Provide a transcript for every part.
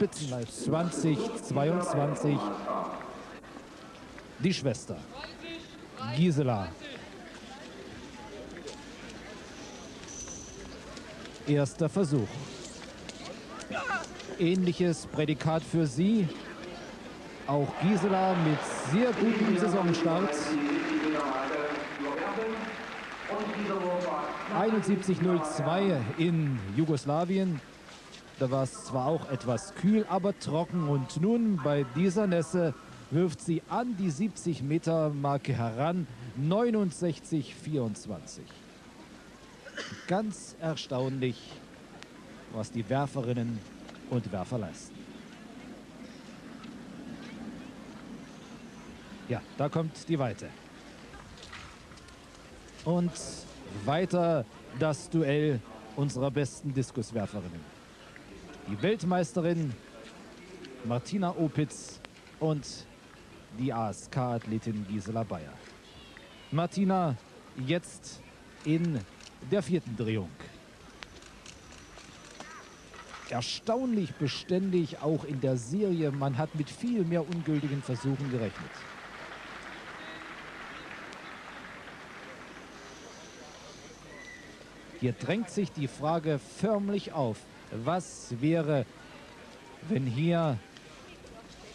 Spitzenleist 2022 die Schwester Gisela. Erster Versuch. Ähnliches Prädikat für sie. Auch Gisela mit sehr gutem Saisonstart. 71.02 in Jugoslawien. Da war es zwar auch etwas kühl, aber trocken. Und nun bei dieser Nässe wirft sie an die 70 Meter Marke heran. 69,24. Ganz erstaunlich, was die Werferinnen und Werfer leisten. Ja, da kommt die Weite. Und weiter das Duell unserer besten Diskuswerferinnen. Die Weltmeisterin Martina Opitz und die ASK-Athletin Gisela Bayer. Martina jetzt in der vierten Drehung. Erstaunlich beständig auch in der Serie. Man hat mit viel mehr ungültigen Versuchen gerechnet. Hier drängt sich die Frage förmlich auf. Was wäre, wenn hier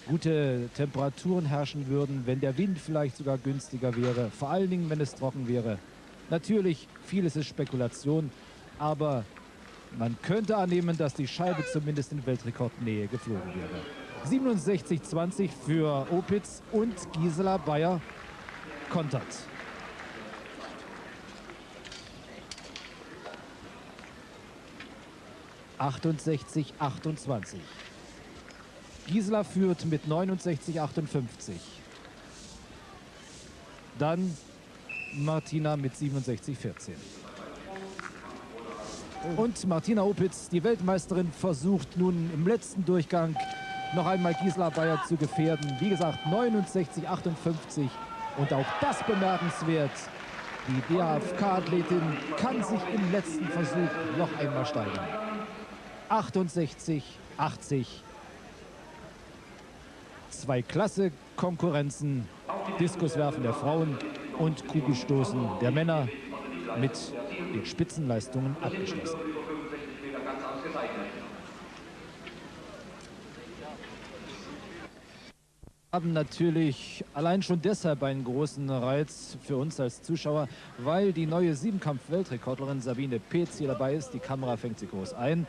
gute Temperaturen herrschen würden, wenn der Wind vielleicht sogar günstiger wäre, vor allen Dingen, wenn es trocken wäre. Natürlich, vieles ist Spekulation, aber man könnte annehmen, dass die Scheibe zumindest in Weltrekordnähe geflogen wäre. 67-20 für Opitz und Gisela Bayer kontert. 68, 28. Gisela führt mit 69, 58. Dann Martina mit 67, 14. Und Martina Opitz, die Weltmeisterin, versucht nun im letzten Durchgang noch einmal Gisela Bayer zu gefährden. Wie gesagt, 69, 58. Und auch das bemerkenswert. Die DHFK-Athletin kann sich im letzten Versuch noch einmal steigern. 68, 80. Zwei Klasse-Konkurrenzen, Diskuswerfen der Frauen und Kugelstoßen der Männer mit den Spitzenleistungen abgeschlossen. haben natürlich allein schon deshalb einen großen Reiz für uns als Zuschauer, weil die neue Siebenkampf-Weltrekordlerin Sabine Petz hier dabei ist. Die Kamera fängt sie groß ein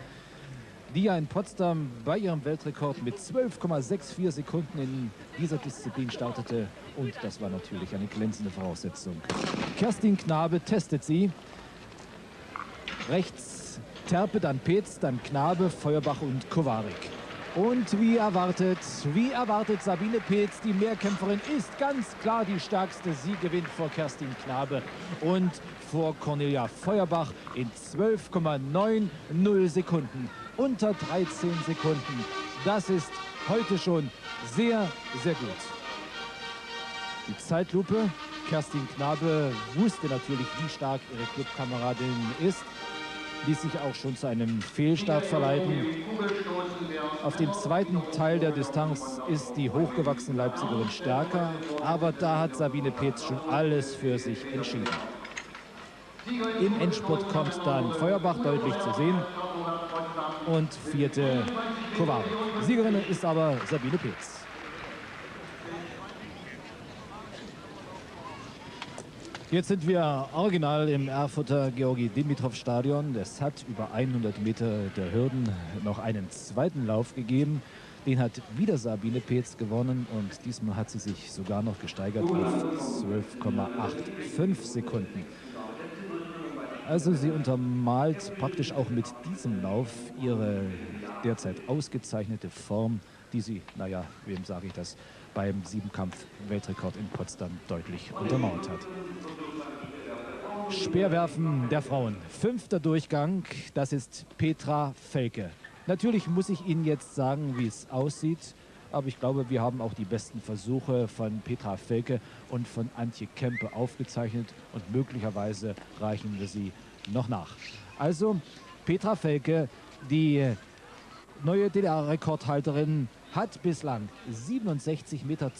die ja in Potsdam bei ihrem Weltrekord mit 12,64 Sekunden in dieser Disziplin startete. Und das war natürlich eine glänzende Voraussetzung. Kerstin Knabe testet sie. Rechts Terpe, dann Petz, dann Knabe, Feuerbach und Kowarik. Und wie erwartet, wie erwartet Sabine Petz, die Mehrkämpferin, ist ganz klar die stärkste. Sie gewinnt vor Kerstin Knabe und vor Cornelia Feuerbach in 12,90 Sekunden unter 13 Sekunden. Das ist heute schon sehr, sehr gut. Die Zeitlupe. Kerstin Knabe wusste natürlich, wie stark ihre Clubkameradin ist. Ließ sich auch schon zu einem Fehlstart verleiten. Auf dem zweiten Teil der Distanz ist die hochgewachsene Leipzigerin stärker. Aber da hat Sabine Petz schon alles für sich entschieden. Im Endspurt kommt dann Feuerbach deutlich zu sehen und vierte Kovarik. Siegerin ist aber Sabine Petz. Jetzt sind wir original im Erfurter Georgi Dimitrov Stadion. Es hat über 100 Meter der Hürden noch einen zweiten Lauf gegeben. Den hat wieder Sabine Petz gewonnen und diesmal hat sie sich sogar noch gesteigert auf 12,85 Sekunden. Also sie untermalt praktisch auch mit diesem Lauf ihre derzeit ausgezeichnete Form, die sie, naja, wem sage ich das, beim Siebenkampf-Weltrekord in Potsdam deutlich untermauert hat. Speerwerfen der Frauen. Fünfter Durchgang, das ist Petra Felke. Natürlich muss ich Ihnen jetzt sagen, wie es aussieht. Aber ich glaube, wir haben auch die besten Versuche von Petra Felke und von Antje Kempe aufgezeichnet und möglicherweise reichen wir sie noch nach. Also Petra Felke, die neue DDR-Rekordhalterin hat bislang 67,82 Meter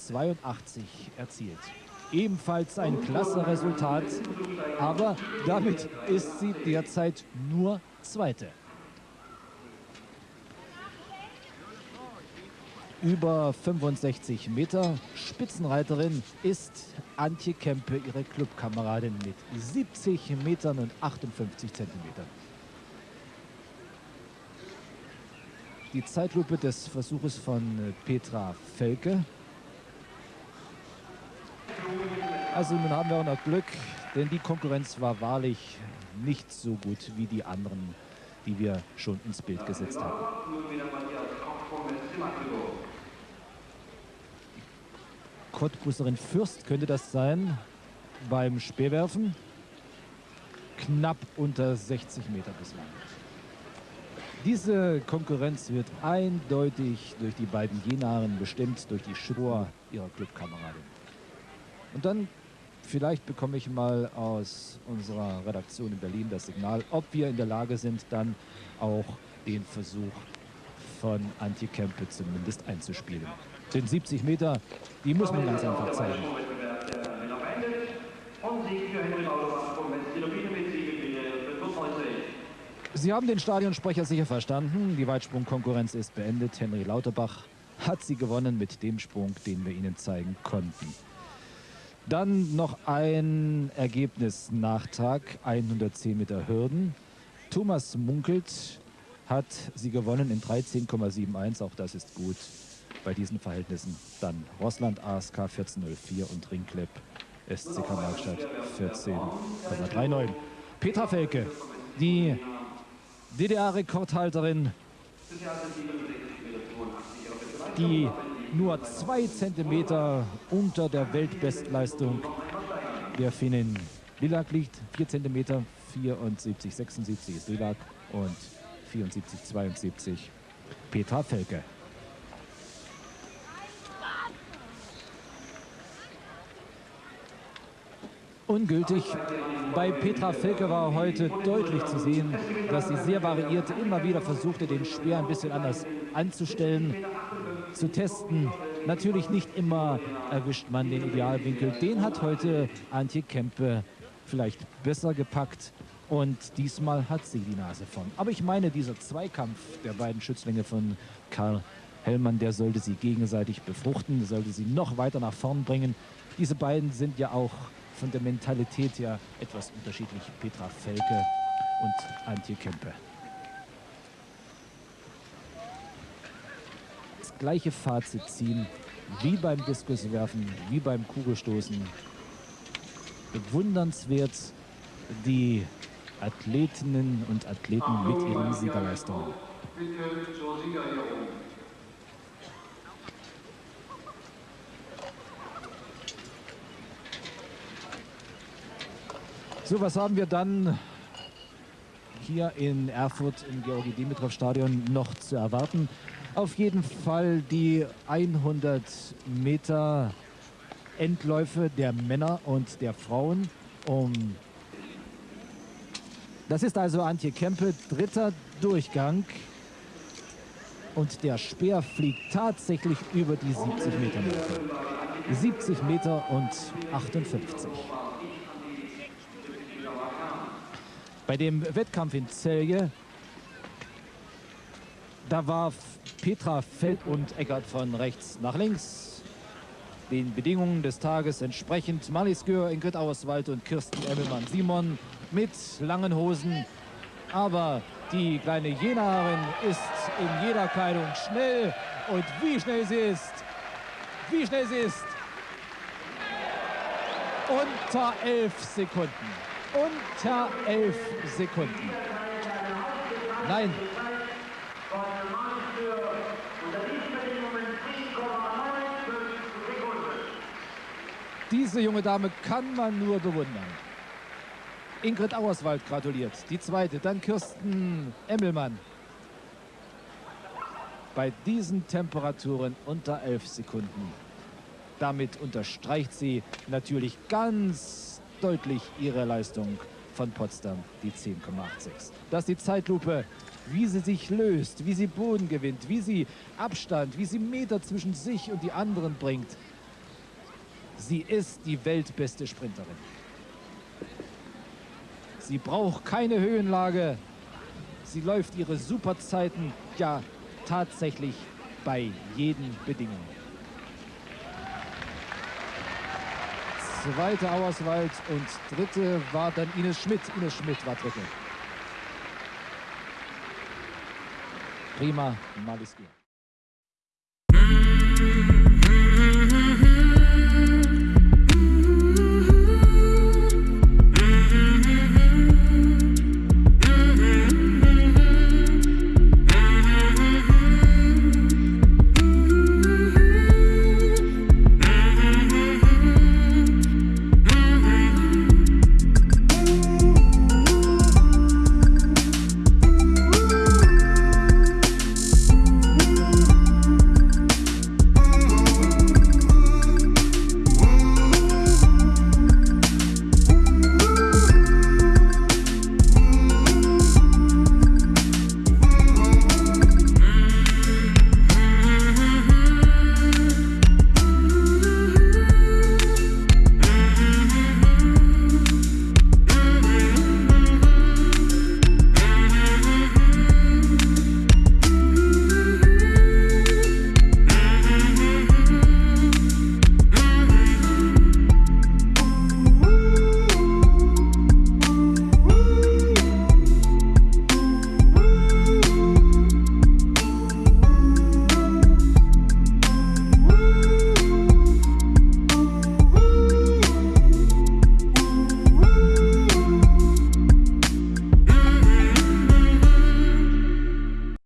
erzielt. Ebenfalls ein klasse Resultat, aber damit ist sie derzeit nur Zweite. Über 65 Meter Spitzenreiterin ist Antje Kempe, ihre Clubkameradin mit 70 Metern und 58 Zentimetern. Die Zeitlupe des Versuches von Petra Felke Also nun haben wir auch noch Glück, denn die Konkurrenz war wahrlich nicht so gut wie die anderen, die wir schon ins Bild gesetzt haben. Cottbusserin Fürst könnte das sein beim Speerwerfen. Knapp unter 60 Meter bislang. Diese Konkurrenz wird eindeutig durch die beiden Jenaren bestimmt, durch die Schrur ihrer Clubkameradin. Und dann vielleicht bekomme ich mal aus unserer Redaktion in Berlin das Signal, ob wir in der Lage sind, dann auch den Versuch von Antje Kempe zumindest einzuspielen. Den 70 Meter, die muss man ganz einfach zeigen. Sie haben den Stadionsprecher sicher verstanden. Die Weitsprungkonkurrenz ist beendet. Henry Lauterbach hat sie gewonnen mit dem Sprung, den wir Ihnen zeigen konnten. Dann noch ein Ergebnisnachtrag, 110 Meter Hürden. Thomas Munkelt hat sie gewonnen in 13,71, auch das ist gut bei diesen Verhältnissen. Dann Rossland ASK 14,04 und Ringklepp SCK Markstadt 14,39. Petra Felke, die DDR-Rekordhalterin, die nur zwei Zentimeter unter der Weltbestleistung der Finnen. Lilag liegt 4 Zentimeter, 74, 76 ist Lilag und 74, 72 Petra Felke. ungültig. Bei Petra Felke war heute deutlich zu sehen, dass sie sehr variierte, immer wieder versuchte, den Speer ein bisschen anders anzustellen zu testen. Natürlich nicht immer erwischt man den Idealwinkel. Den hat heute Antje Kempe vielleicht besser gepackt. Und diesmal hat sie die Nase vorn. Aber ich meine, dieser Zweikampf der beiden Schützlinge von Karl Hellmann, der sollte sie gegenseitig befruchten, sollte sie noch weiter nach vorn bringen. Diese beiden sind ja auch von der Mentalität her etwas unterschiedlich. Petra Felke und Antje Kempe. Gleiche Fazit ziehen wie beim Diskuswerfen, wie beim Kugelstoßen. Bewundernswert die Athletinnen und Athleten mit ihren Siegerleistungen. So, was haben wir dann hier in Erfurt im Georgi-Dimitrov-Stadion noch zu erwarten? Auf jeden Fall die 100 Meter Endläufe der Männer und der Frauen. Um das ist also Antje Kempe, dritter Durchgang. Und der Speer fliegt tatsächlich über die 70 Meter Marke. 70 Meter und 58. Bei dem Wettkampf in Celje, da war Petra Feld und Eckert von rechts nach links. Den Bedingungen des Tages entsprechend Marlies Gür, Ingrid Auerswald und Kirsten Emmelmann-Simon mit langen Hosen. Aber die kleine Jenaerin ist in jeder Kleidung schnell. Und wie schnell sie ist, wie schnell sie ist. Unter elf Sekunden. Unter elf Sekunden. Nein, Diese junge Dame kann man nur bewundern. Ingrid Auerswald gratuliert. Die zweite, dann Kirsten Emmelmann. Bei diesen Temperaturen unter 11 Sekunden. Damit unterstreicht sie natürlich ganz deutlich ihre Leistung von Potsdam, die 10,86. Das ist die Zeitlupe wie sie sich löst, wie sie Boden gewinnt, wie sie Abstand, wie sie Meter zwischen sich und die anderen bringt. Sie ist die weltbeste Sprinterin. Sie braucht keine Höhenlage. Sie läuft ihre Superzeiten ja tatsächlich bei jeden Bedingungen. Zweite Auerswald und dritte war dann Ines Schmidt. Ines Schmidt war dritte. Prima Maliski.